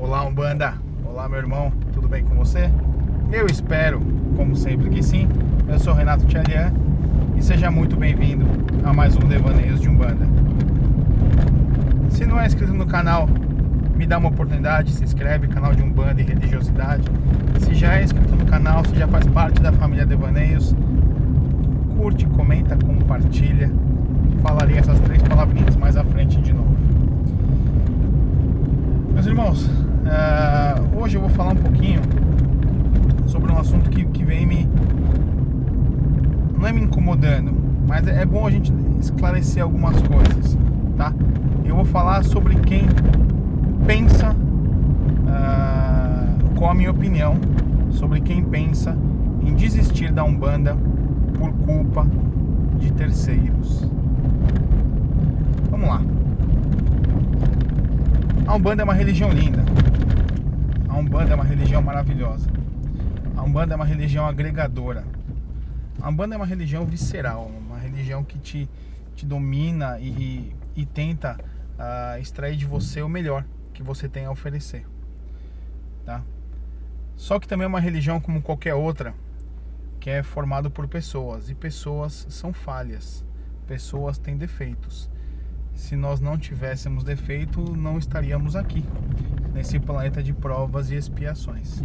Olá, Umbanda. Olá, meu irmão. Tudo bem com você? Eu espero, como sempre, que sim. Eu sou Renato Tchalian e seja muito bem-vindo a mais um Devaneios de Umbanda. Se não é inscrito no canal, me dá uma oportunidade, se inscreve, canal de Umbanda e Religiosidade. Se já é inscrito no canal, se já faz parte da família Devaneios, curte, comenta, compartilha. Falarei essas três palavrinhas mais à frente de novo. Meus irmãos, uh, hoje eu vou falar um pouquinho sobre um assunto que, que vem me. não é me incomodando, mas é, é bom a gente esclarecer algumas coisas, tá? Eu vou falar sobre quem pensa, uh, qual a minha opinião sobre quem pensa em desistir da Umbanda por culpa de terceiros. Vamos lá. A Umbanda é uma religião linda. Umbanda é uma religião maravilhosa. A Umbanda é uma religião agregadora. A Umbanda é uma religião visceral, uma religião que te, te domina e, e, e tenta uh, extrair de você o melhor que você tem a oferecer. Tá? Só que também é uma religião como qualquer outra, que é formado por pessoas e pessoas são falhas, pessoas têm defeitos se nós não tivéssemos defeito, não estaríamos aqui, nesse planeta de provas e expiações.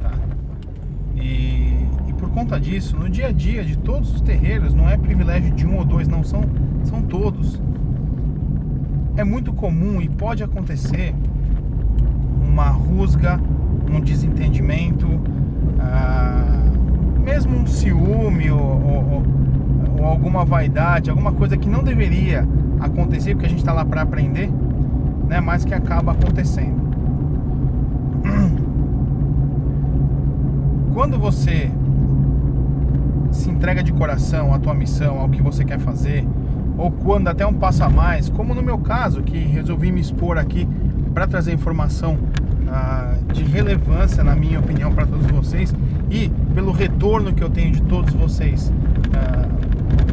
Tá? E, e, por conta disso, no dia a dia de todos os terreiros, não é privilégio de um ou dois, não, são, são todos. É muito comum e pode acontecer uma rusga, um desentendimento, ah, mesmo um ciúme ou, ou, ou alguma vaidade, alguma coisa que não deveria acontecer, porque a gente está lá para aprender, né? Mas que acaba acontecendo. Quando você se entrega de coração à tua missão, ao que você quer fazer, ou quando até um passo a mais, como no meu caso, que resolvi me expor aqui para trazer informação ah, de relevância, na minha opinião, para todos vocês e pelo retorno que eu tenho de todos vocês, ah,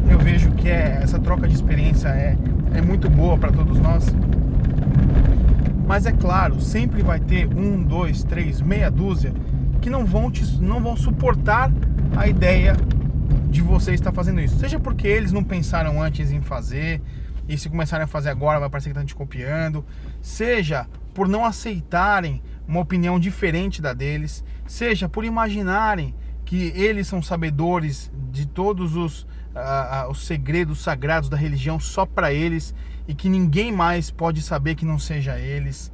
eu vejo que é, essa troca de experiência é, é muito boa para todos nós. Mas é claro, sempre vai ter um, dois, três, meia dúzia que não vão, te, não vão suportar a ideia de você estar fazendo isso. Seja porque eles não pensaram antes em fazer, e se começarem a fazer agora vai parecer que estão te copiando. Seja por não aceitarem uma opinião diferente da deles. Seja por imaginarem que eles são sabedores de todos os uh, os segredos sagrados da religião só para eles e que ninguém mais pode saber que não seja eles,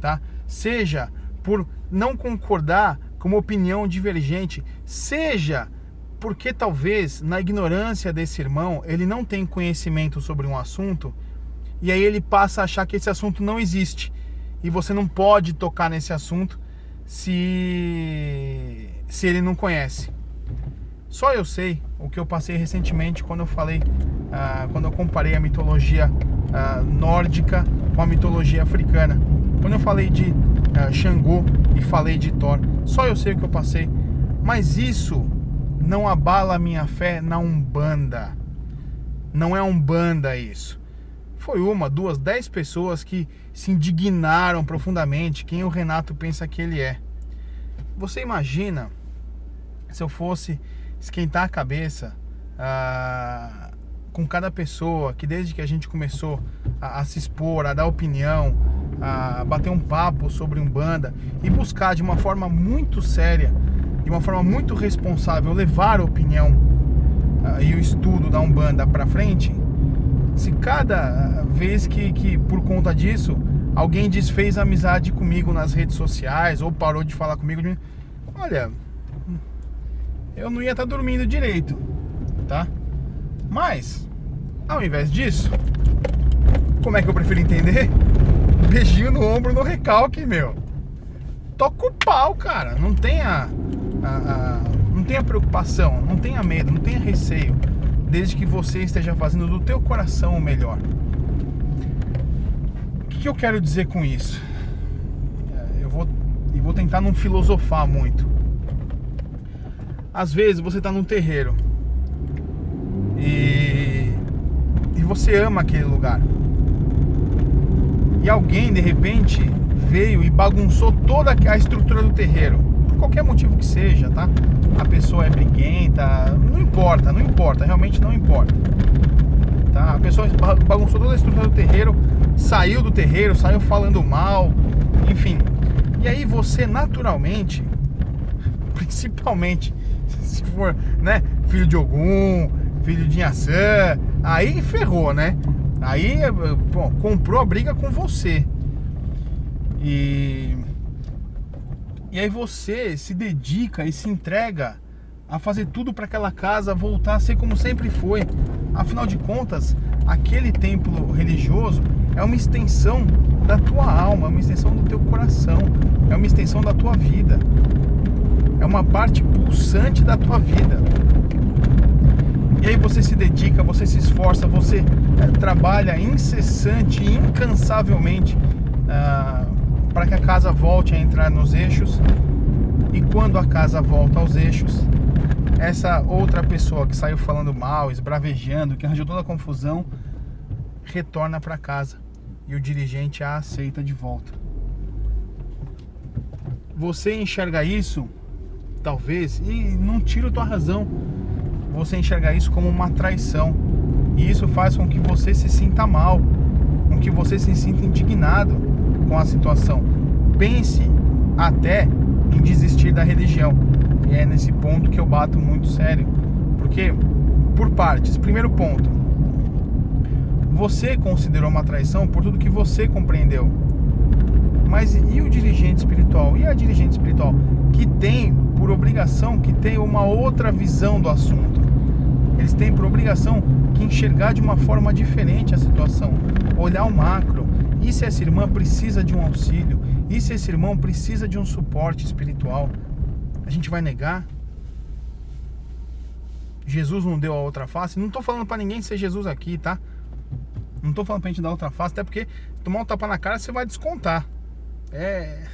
tá? Seja por não concordar com uma opinião divergente, seja porque talvez na ignorância desse irmão ele não tem conhecimento sobre um assunto e aí ele passa a achar que esse assunto não existe e você não pode tocar nesse assunto se se ele não conhece. Só eu sei o que eu passei recentemente quando eu falei, uh, quando eu comparei a mitologia uh, nórdica com a mitologia africana. Quando eu falei de uh, Xangô e falei de Thor, só eu sei o que eu passei. Mas isso não abala a minha fé na Umbanda. Não é Umbanda isso. Foi uma, duas, dez pessoas que se indignaram profundamente quem o Renato pensa que ele é. Você imagina se eu fosse esquentar a cabeça ah, com cada pessoa que desde que a gente começou a, a, se expor, a dar opinião, a bater um papo sobre Umbanda e buscar de uma forma muito séria, de uma forma muito responsável, levar a opinião ah, e o estudo da Umbanda para frente, se cada vez que, que por conta disso alguém desfez amizade comigo nas redes sociais ou parou de falar comigo, olha, eu não ia estar tá dormindo direito, tá? Mas, ao invés disso, como é que eu prefiro entender? Beijinho no ombro no recalque, meu. Toca o pau, cara. Não tenha, a, a, não tenha preocupação, não tenha medo, não tenha receio, desde que você esteja fazendo do teu coração o melhor. O que, que eu quero dizer com isso? É, eu vou, eu vou tentar não filosofar muito às vezes você está num terreiro e, e você ama aquele lugar. E alguém de repente veio e bagunçou toda a estrutura do terreiro, por qualquer motivo que seja, tá? A pessoa é briguenta, não importa, não importa, realmente não importa. Tá? A pessoa bagunçou toda a estrutura do terreiro, saiu do terreiro, saiu falando mal, enfim. E aí você naturalmente, principalmente se for, né, filho de Ogum, filho de Inhaçã, aí ferrou, né? Aí pô, comprou a briga com você. E e aí você se dedica e se entrega a fazer tudo para aquela casa voltar a ser como sempre foi. Afinal de contas, aquele templo religioso é uma extensão da tua alma, é uma extensão do teu coração, é uma extensão da tua vida. É uma parte pulsante da tua vida. E aí você se dedica, você se esforça, você é, trabalha incessante incansavelmente ah, para que a casa volte a entrar nos eixos. E quando a casa volta aos eixos, essa outra pessoa que saiu falando mal, esbravejando, que arranjou toda a confusão, retorna para casa e o dirigente a aceita de volta. Você enxerga isso, talvez, e não tira tua razão, você enxergar isso como uma traição. E isso faz com que você se sinta mal, com que você se sinta indignado com a situação. Pense até em desistir da religião. E é nesse ponto que eu bato muito sério. Porque, por partes, primeiro ponto, você considerou uma traição por tudo que você compreendeu. Mas e o dirigente espiritual? E a dirigente espiritual que tem por obrigação, que tem uma outra visão do assunto? Eles têm por obrigação que enxergar de uma forma diferente a situação, olhar o macro. E se essa irmã precisa de um auxílio? E se esse irmão precisa de um suporte espiritual? A gente vai negar? Jesus não deu a outra face? Não estou falando para ninguém ser Jesus aqui, tá? Não estou falando para a gente dar outra face, até porque tomar um tapa na cara você vai descontar. É,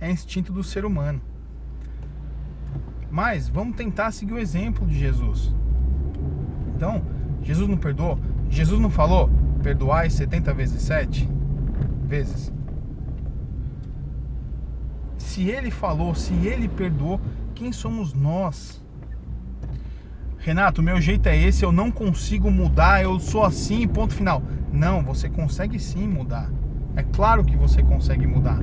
é instinto do ser humano. Mas vamos tentar seguir o exemplo de Jesus. Então, Jesus não perdoou? Jesus não falou perdoai 70 vezes 7 vezes? Se ele falou, se ele perdoou, quem somos nós? Renato, meu jeito é esse, eu não consigo mudar, eu sou assim, ponto final. Não, você consegue sim mudar. É claro que você consegue mudar.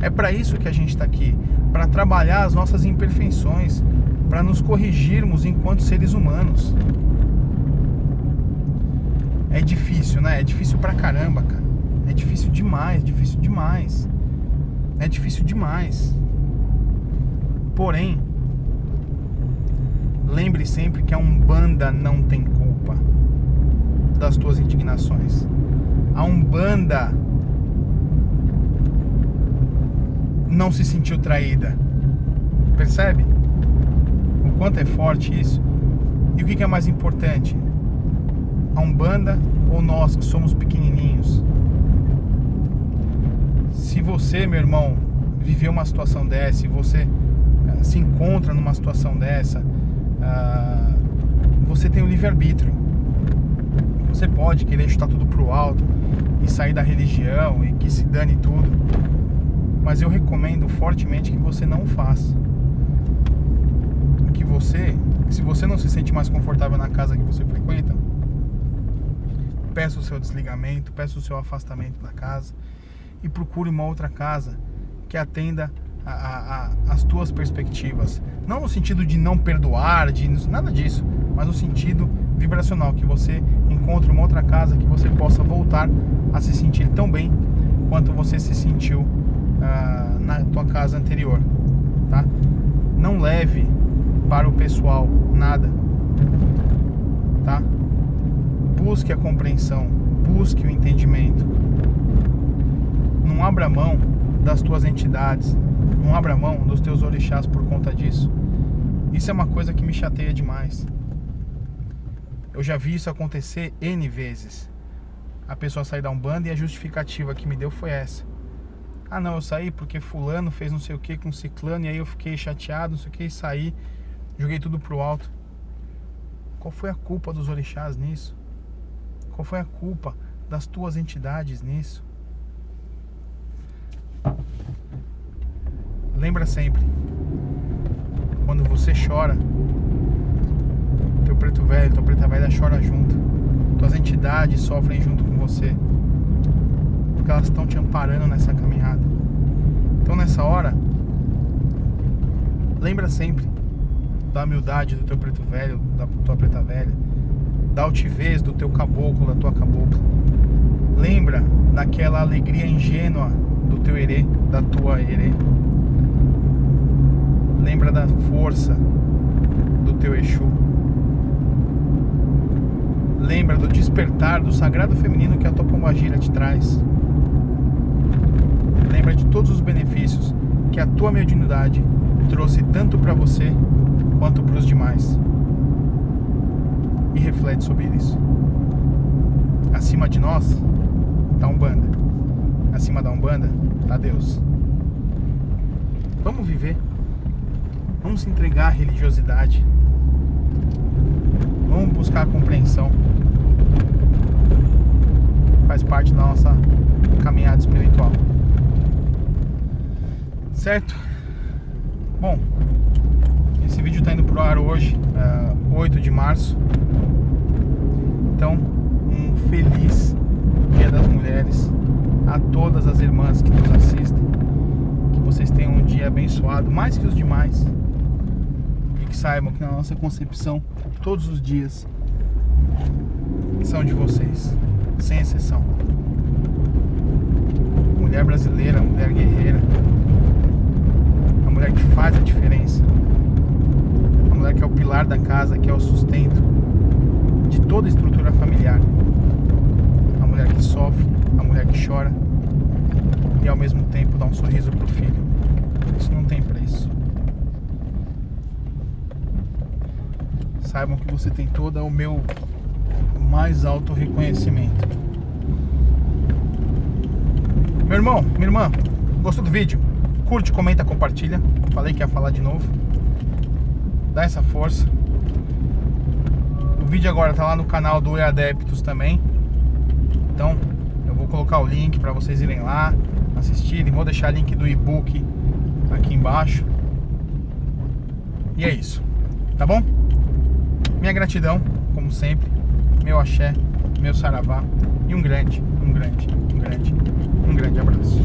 É para isso que a gente está aqui, para trabalhar as nossas imperfeições, para nos corrigirmos enquanto seres humanos. É difícil, né? É difícil pra caramba, cara. É difícil demais, difícil demais. É difícil demais. Porém, lembre sempre que a Umbanda não tem culpa das tuas indignações. A Umbanda não se sentiu traída. Percebe? O quanto é forte isso? E o que é mais importante? A Umbanda ou nós que somos pequenininhos? Se você, meu irmão, viveu uma situação dessa, e você uh, se encontra numa situação dessa, uh, você tem o livre-arbítrio. Você pode querer chutar tudo pro alto e sair da religião e que se dane tudo. Mas eu recomendo fortemente que você não faça. Que você, se você não se sente mais confortável na casa que você frequenta, peça o seu desligamento, peça o seu afastamento da casa e procure uma outra casa que atenda a, a, a, as tuas perspectivas. Não no sentido de não perdoar, de nada disso, mas no sentido vibracional, que você encontre uma outra casa que você possa voltar a se sentir tão bem quanto você se sentiu na tua casa anterior, tá? Não leve para o pessoal nada, tá? Busque a compreensão, busque o entendimento. Não abra mão das tuas entidades, não abra mão dos teus orixás por conta disso. Isso é uma coisa que me chateia demais. Eu já vi isso acontecer N vezes. A pessoa sair da Umbanda e a justificativa que me deu foi essa. Ah não, eu saí porque fulano fez não sei o que com ciclano e aí eu fiquei chateado, não sei o que, e saí, joguei tudo pro alto. Qual foi a culpa dos orixás nisso? Qual foi a culpa das tuas entidades nisso? Lembra sempre, quando você chora, teu preto velho, tua preta velha chora junto. Tuas entidades sofrem junto com você. Porque elas estão te amparando nessa caminhada. Então nessa hora, lembra sempre da humildade do teu preto velho, da tua preta velha, da altivez do teu caboclo, da tua cabocla. Lembra daquela alegria ingênua do teu herê, da tua herê. Lembra da força do teu Exu. Lembra do despertar do sagrado feminino que a tua pombagira te traz. Lembra de todos os benefícios que a tua mediunidade trouxe tanto para você quanto para os demais. E reflete sobre isso. Acima de nós está Umbanda. Acima da Umbanda está Deus. Vamos viver. Vamos se entregar à religiosidade. Vamos buscar a compreensão. Faz parte da nossa caminhada espiritual. Certo? Bom, esse vídeo está indo pro ar hoje, uh, é, 8 de março. Então, um feliz Dia das Mulheres a todas as irmãs que nos assistem. Que vocês tenham um dia abençoado, mais que os demais. E que saibam que na nossa concepção, todos os dias são de vocês, sem exceção. Mulher brasileira, mulher guerreira, mulher que faz a diferença mulher que é o pilar da casa, que é o sustento de toda a estrutura familiar. A mulher que sofre, a mulher que chora e ao mesmo tempo dá um sorriso pro filho. Isso não tem preço. Saibam que você tem todo o meu mais alto reconhecimento. Meu irmão, minha irmã, gostou do vídeo? Curte, comenta, compartilha. Falei que ia falar de novo dá essa força. O vídeo agora tá lá no canal do E-Adeptos também. Então, eu vou colocar o link para vocês irem lá assistirem. Vou deixar o link do e-book aqui embaixo. E é isso, tá bom? Minha gratidão, como sempre, meu axé, meu saravá e um grande, um grande, um grande, um grande abraço.